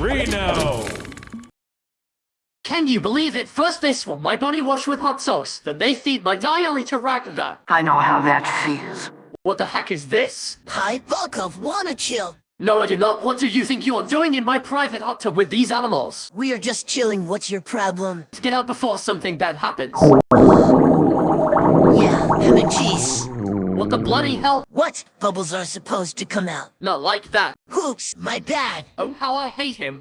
Reno! Can you believe it? First they swap my body wash with hot sauce, then they feed my diary to Ragnar. I know how that feels. What the heck is this? Hi, Volkov, wanna chill? No, I do not. What do you think you are doing in my private hot tub with these animals? We are just chilling, what's your problem? To get out before something bad happens. Yeah, ham and cheese. What the bloody hell? What? Bubbles are supposed to come out. Not like that. Oops, my bad. Oh, how I hate him.